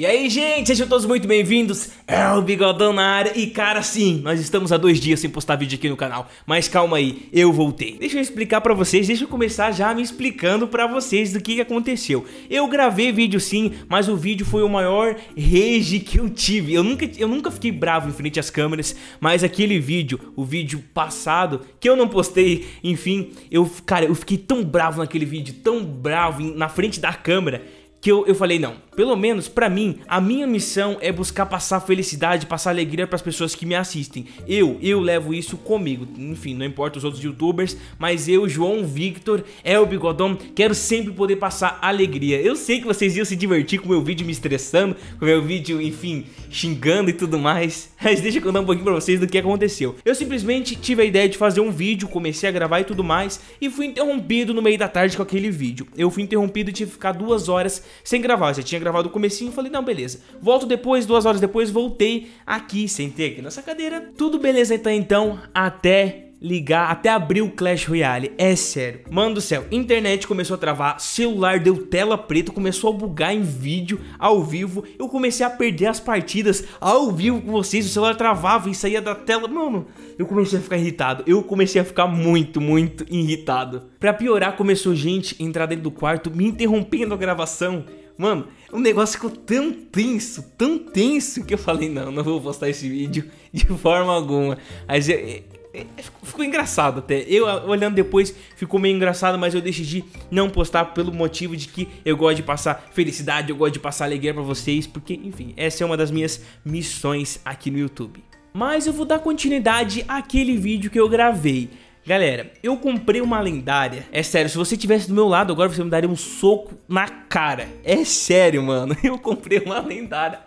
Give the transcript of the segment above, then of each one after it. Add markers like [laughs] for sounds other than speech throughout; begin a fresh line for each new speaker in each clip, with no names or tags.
E aí, gente, sejam todos muito bem-vindos. É o Bigodão na área. E, cara, sim, nós estamos há dois dias sem postar vídeo aqui no canal. Mas calma aí, eu voltei. Deixa eu explicar pra vocês, deixa eu começar já me explicando pra vocês do que, aconteceu. Eu gravei vídeo sim, mas o vídeo foi o maior rage que eu tive. Eu nunca, eu nunca fiquei bravo em frente às câmeras, mas aquele vídeo, o vídeo passado, que eu não postei, enfim, eu, cara, eu fiquei tão bravo naquele vídeo, tão bravo na frente da câmera, que eu, eu falei, não, pelo menos pra mim, a minha missão é buscar passar felicidade, passar alegria pras pessoas que me assistem. Eu, eu levo isso comigo. Enfim, não importa os outros youtubers, mas eu, João Victor, é o Bigodão, quero sempre poder passar alegria. Eu sei que vocês iam se divertir com o meu vídeo me estressando, com o meu vídeo, enfim, xingando e tudo mais. [laughs] Mas deixa eu contar um pouquinho pra vocês do que aconteceu. Eu simplesmente tive a ideia de fazer um vídeo, comecei a gravar e tudo mais, e fui interrompido no meio da tarde com aquele vídeo. Eu fui interrompido e tive que ficar duas horas sem gravar. Eu já tinha gravado o comecinho, falei, não, beleza. Volto depois, duas horas depois, voltei aqui, sentei aqui nessa cadeira. Tudo beleza então, então, até ligar, até abrir o Clash Royale, é sério. Mano do céu, internet começou a travar, celular deu tela preta, começou a bugar em vídeo, ao vivo, eu comecei a perder as partidas ao vivo com vocês, o celular travava e saía da tela, mano, eu comecei a ficar irritado, eu comecei a ficar muito, muito irritado. Pra piorar, começou gente entrar dentro do quarto, me interrompendo a gravação, Mano, o negócio ficou tão tenso, tão tenso, que eu falei, não, não vou postar esse vídeo [laughs] de forma alguma. Mas é, é, ficou engraçado até. Eu olhando depois ficou meio engraçado, mas eu decidi não postar pelo motivo de que eu gosto de passar felicidade, eu gosto de passar alegria pra vocês, porque, enfim, essa é uma das minhas missões aqui no YouTube. Mas eu vou dar continuidade àquele vídeo que eu gravei. Galera, eu comprei uma lendária. É sério, se você tivesse do meu lado agora, você me daria um soco na cara. É sério, mano. [laughs] Eu comprei uma lendária.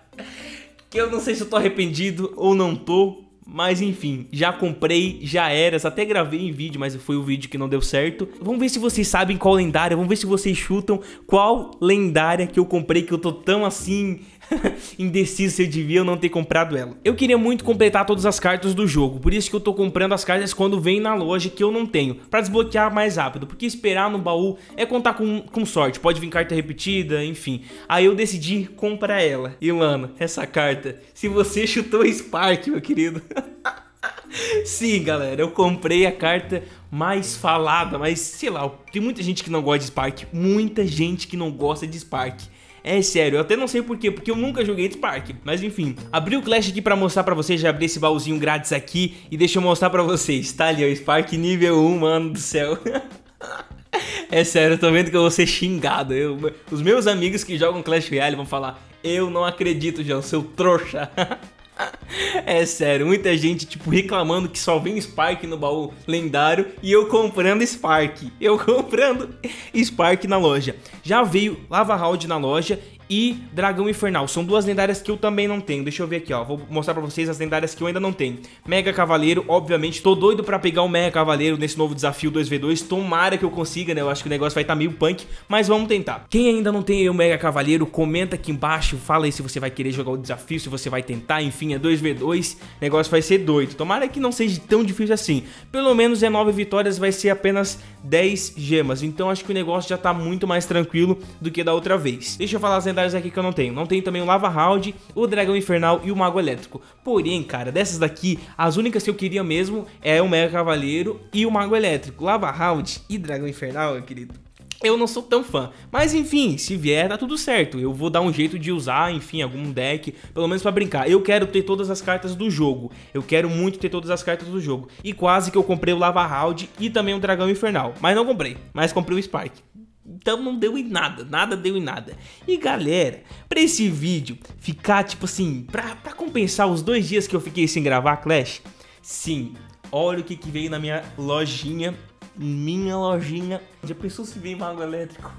Que eu não sei se eu tô arrependido ou não tô. Mas enfim, já comprei, já era, até gravei em vídeo, mas foi o vídeo que não deu certo. Vamos ver se vocês sabem qual lendária, vamos ver se vocês chutam qual lendária que eu comprei que eu tô tão assim [laughs] indeciso se eu devia ou não ter comprado ela. Eu queria muito completar todas as cartas do jogo, por isso que eu tô comprando as cartas quando vem na loja que eu não tenho, pra desbloquear mais rápido, porque esperar no baú é contar com, com sorte, pode vir carta repetida, enfim. Aí eu decidi comprar ela. E mano, essa carta, se você chutou Spark, meu querido... [laughs] Sim, galera, eu comprei a carta mais falada, mas sei lá, tem muita gente que não gosta de Spark, muita gente que não gosta de Spark. É sério, eu até não sei porquê, porque eu nunca joguei Spark. Mas enfim, abri o Clash aqui pra mostrar pra vocês, já abri esse baúzinho grátis aqui e deixa eu mostrar pra vocês. Tá ali, ó, Spark nível 1, mano do céu. [laughs] é sério, eu tô vendo que eu vou ser xingado. Eu, os meus amigos que jogam Clash Royale vão falar, eu não acredito, João, seu trouxa. [laughs] É sério, muita gente tipo reclamando que só vem Spark no baú lendário e eu comprando Spark. Eu [laughs] comprando Spark na loja. Já veio Lava Round na loja e Dragão Infernal. São duas lendárias que eu também não tenho. Deixa eu ver aqui, ó. Vou mostrar pra vocês as lendárias que eu ainda não tenho. Mega Cavaleiro, obviamente. Tô doido pra pegar o Mega Cavaleiro nesse novo desafio 2v2. Tomara que eu consiga, né? Eu acho que o negócio vai estar tá meio punk, mas vamos tentar. Quem ainda não tem o Mega Cavaleiro, comenta aqui embaixo. Fala aí se você vai querer jogar o desafio, se você vai tentar. Enfim, é 2v2. O negócio vai ser doido. Tomara que não seja tão difícil assim. Pelo menos é 9 vitórias, vai ser apenas 10 gemas. Então acho que o negócio já tá muito mais tranquilo do que da outra vez. Deixa eu falar as lendárias aqui que eu não tenho. Não tenho também o Lava Round, o Dragão Infernal e o Mago Elétrico. Porém, cara, dessas daqui, as únicas que eu queria mesmo é o Mega Cavaleiro e o Mago Elétrico. Lava Round e Dragão Infernal, querido. Eu não sou tão fã, mas enfim, se vier tá tudo certo, eu vou dar um jeito de usar, enfim, algum deck, pelo menos pra brincar. Eu quero ter todas as cartas do jogo, eu quero muito ter todas as cartas do jogo. E quase que eu comprei o Lava Round e também o Dragão Infernal, mas não comprei, mas comprei o Spark. Então não deu em nada, nada deu em nada. E galera, pra esse vídeo ficar tipo assim, pra, pra compensar os dois dias que eu fiquei sem gravar Clash, sim, olha o que, que veio na minha lojinha, minha lojinha. Já pensou se vem mago elétrico?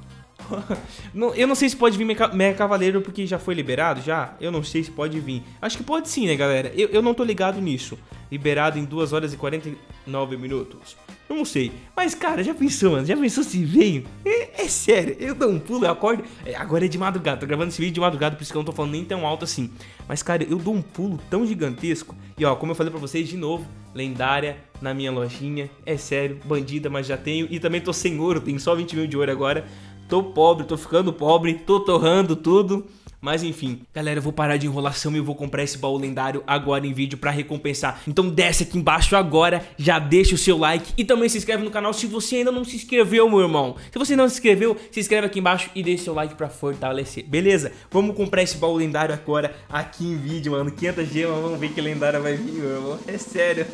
[laughs] eu não sei se pode vir Mega Cavaleiro porque já foi liberado, já? Eu não sei se pode vir. Acho que pode sim, né, galera? Eu, eu não tô ligado nisso. Liberado em 2 horas e 49 minutos. Eu não sei. Mas, cara, já pensou, mano? Já pensou se veio? É, é sério, eu dou um pulo, eu acordo. É, agora é de madrugada, tô gravando esse vídeo de madrugada, por isso que eu não tô falando nem tão alto assim. Mas, cara, eu dou um pulo tão gigantesco. E, ó, como eu falei pra vocês de novo, lendária na minha lojinha. É sério, bandida, mas já tenho. E também tô sem ouro, tenho só 20 mil de ouro agora. Tô pobre, tô ficando pobre, tô torrando tudo. Mas enfim, galera, eu vou parar de enrolação e eu vou comprar esse baú lendário agora em vídeo pra recompensar. Então desce aqui embaixo agora, já deixa o seu like e também se inscreve no canal se você ainda não se inscreveu, meu irmão. Se você não se inscreveu, se inscreve aqui embaixo e deixa seu like pra fortalecer. Beleza? Vamos comprar esse baú lendário agora aqui em vídeo, mano. 500 gemas, vamos ver que lendária vai vir, meu irmão. É sério.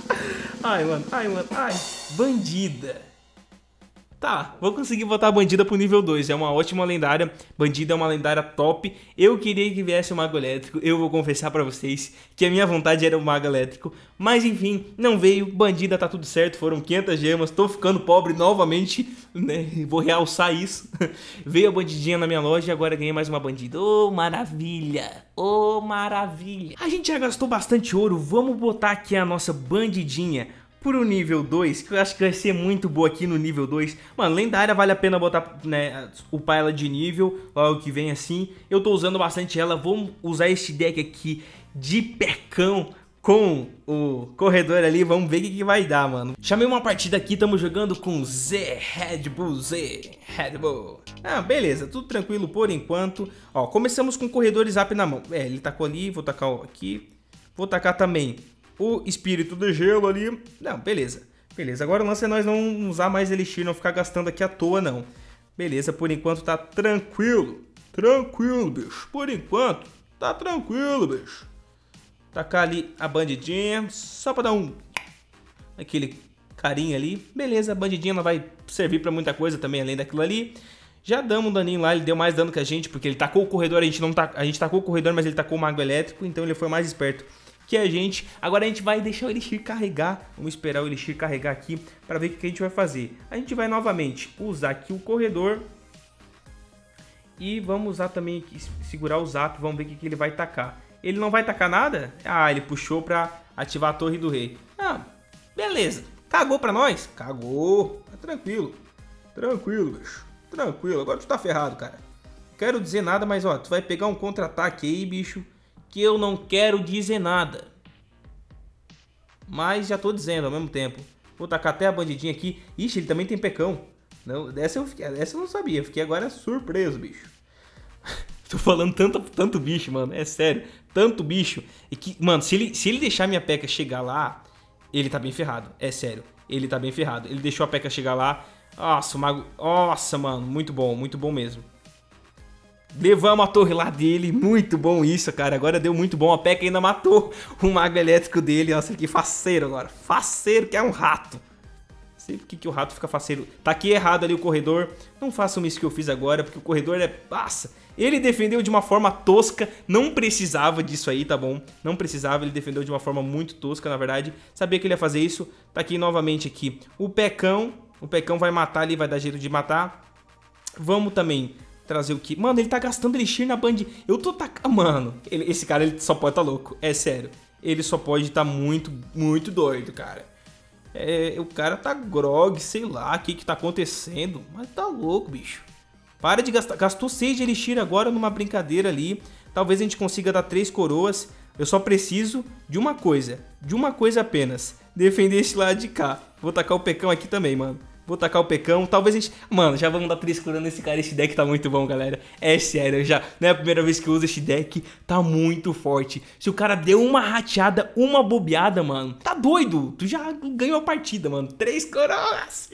[laughs] ai, mano, ai, mano, ai. Bandida. Tá, vou conseguir botar a Bandida pro nível 2, é uma ótima lendária, Bandida é uma lendária top. Eu queria que viesse o Mago Elétrico, eu vou confessar pra vocês que a minha vontade era o Mago Elétrico. Mas enfim, não veio, Bandida tá tudo certo, foram 500 gemas, tô ficando pobre novamente, né, [laughs] vou realçar isso. [laughs] veio a Bandidinha na minha loja e agora ganhei mais uma Bandida. Ô, oh, maravilha, ô, oh, maravilha. A gente já gastou bastante ouro, vamos botar aqui a nossa Bandidinha pro nível 2, que eu acho que vai ser muito boa aqui no nível 2. Mano, lendária vale a pena botar, né, upar ela de nível, logo que vem assim. Eu tô usando bastante ela, vou usar este deck aqui de pecão com o corredor ali, vamos ver o que, que, vai dar, mano. Chamei uma partida aqui, estamos jogando com Z, Red Bull Z, Red Bull. Ah, beleza, tudo tranquilo por enquanto. Ó, começamos com o corredor zap na mão. É, ele tacou ali, vou tacar aqui. Vou tacar também o espírito de gelo ali. Não, beleza. Beleza, agora o lance é nós não usar mais elixir, não ficar gastando aqui à toa, não. Beleza, por enquanto tá tranquilo. Tranquilo, bicho. Por enquanto, tá tranquilo, bicho. Tacar ali a bandidinha, só pra dar um... Aquele carinho ali. Beleza, a bandidinha não vai servir pra muita coisa também, além daquilo ali. Já damos um daninho lá, ele deu mais dano que a gente, porque ele tacou o corredor, a gente não tá, a gente tacou o corredor, mas ele tacou o mago elétrico, então ele foi mais esperto que a gente. Agora a gente vai deixar o Elixir carregar. Vamos esperar o Elixir carregar aqui para ver o que a gente vai fazer. A gente vai novamente usar aqui o corredor. E vamos usar também aqui, segurar o zap. Vamos ver o que ele vai tacar. Ele não vai tacar nada? Ah, ele puxou para ativar a torre do rei. Ah, beleza. Cagou para nós? Cagou. Tá tranquilo. Tranquilo, bicho. Tranquilo. Agora tu tá ferrado, cara. Não quero dizer nada, mas ó, tu vai pegar um contra-ataque aí, bicho que eu não quero dizer nada. Mas já tô dizendo ao mesmo tempo. Vou tacar até a bandidinha aqui. Ixi, ele também tem pecão. Não, dessa, eu fiquei, eu não sabia. Fiquei agora surpreso, bicho. [laughs] tô falando tanto, tanto bicho, mano. É sério. Tanto bicho. E que, mano, se ele, se ele deixar minha peca chegar lá, ele tá bem ferrado. É sério. Ele tá bem ferrado. Ele deixou a peca chegar lá. Nossa, o mago... Nossa, mano. Muito bom. Muito bom mesmo. Levamos a torre lá dele, muito bom isso, cara. Agora deu muito bom. A P.E.K.K.A ainda matou o mago elétrico dele. Nossa, que faceiro agora. Faceiro que é um rato. Sei por que, o rato fica faceiro. Tá aqui errado ali o corredor. Não façam isso que eu fiz agora, porque o corredor é... Passa. Ele defendeu de uma forma tosca. Não precisava disso aí, tá bom? Não precisava, ele defendeu de uma forma muito tosca, na verdade. Sabia que ele ia fazer isso. Tá aqui novamente aqui o Pecão. O Pecão vai matar ali, vai dar jeito de matar. Vamos também trazer o que? Mano, ele tá gastando elixir na Band. Eu tô tacando. Mano, ele, esse cara ele só pode tá louco. É sério. Ele só pode tá muito, muito doido, cara. É, o cara tá grog, sei lá o que que tá acontecendo. Mas tá louco, bicho. Para de gastar. Gastou 6 de elixir agora numa brincadeira ali. Talvez a gente consiga dar 3 coroas. Eu só preciso de uma coisa. De uma coisa apenas. Defender esse lado de cá. Vou tacar o pecão aqui também, mano. Vou tacar o pecão. Talvez a gente. Mano, já vamos dar 3 cura nesse cara. Esse deck tá muito bom, galera. É sério, já. Não é a primeira vez que eu uso esse deck. Tá muito forte. Se o cara deu uma rateada, uma bobeada, mano. Tá doido. Tu já ganhou a partida, mano. 3 coroas.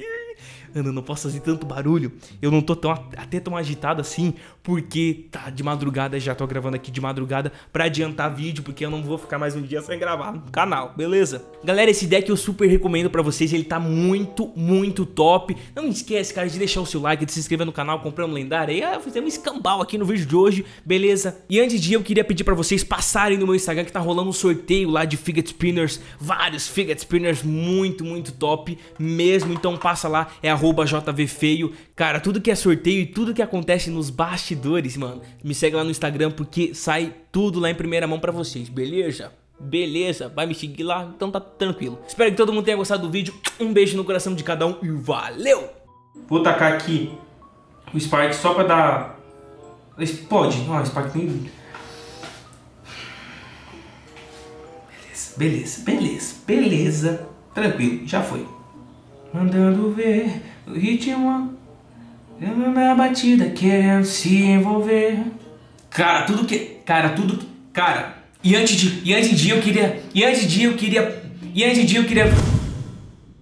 Ana, não posso fazer tanto barulho. Eu não tô tão, até tão agitado assim, porque tá de madrugada, já tô gravando aqui de madrugada pra adiantar vídeo, porque eu não vou ficar mais um dia sem gravar no canal, beleza? Galera, esse deck eu super recomendo pra vocês, ele tá muito, muito top. Não esquece, cara, de deixar o seu like, de se inscrever no canal, comprar um lendário aí, ah, fazer um escambau aqui no vídeo de hoje, beleza? E antes de eu queria pedir pra vocês passarem no meu Instagram que tá rolando um sorteio lá de Fidget Spinners, vários Fidget Spinners muito, muito top mesmo, então passa lá, é arroba JVFeio. Cara, tudo que é sorteio e tudo que acontece nos bastidores, mano, me segue lá no Instagram porque sai tudo lá em primeira mão pra vocês, beleza? Beleza, vai me seguir lá, então tá tranquilo. Espero que todo mundo tenha gostado do vídeo. Um beijo no coração de cada um e valeu! Vou tacar aqui o Spark só pra dar... Pode, ó, o Spark tem... Beleza, beleza, beleza, beleza. Tranquilo, já foi. Mandando ver o ritmo Na batida querendo se envolver Cara, tudo que. Cara, tudo que. Cara, e antes de. E antes de eu queria. E antes de eu queria. E antes de eu queria.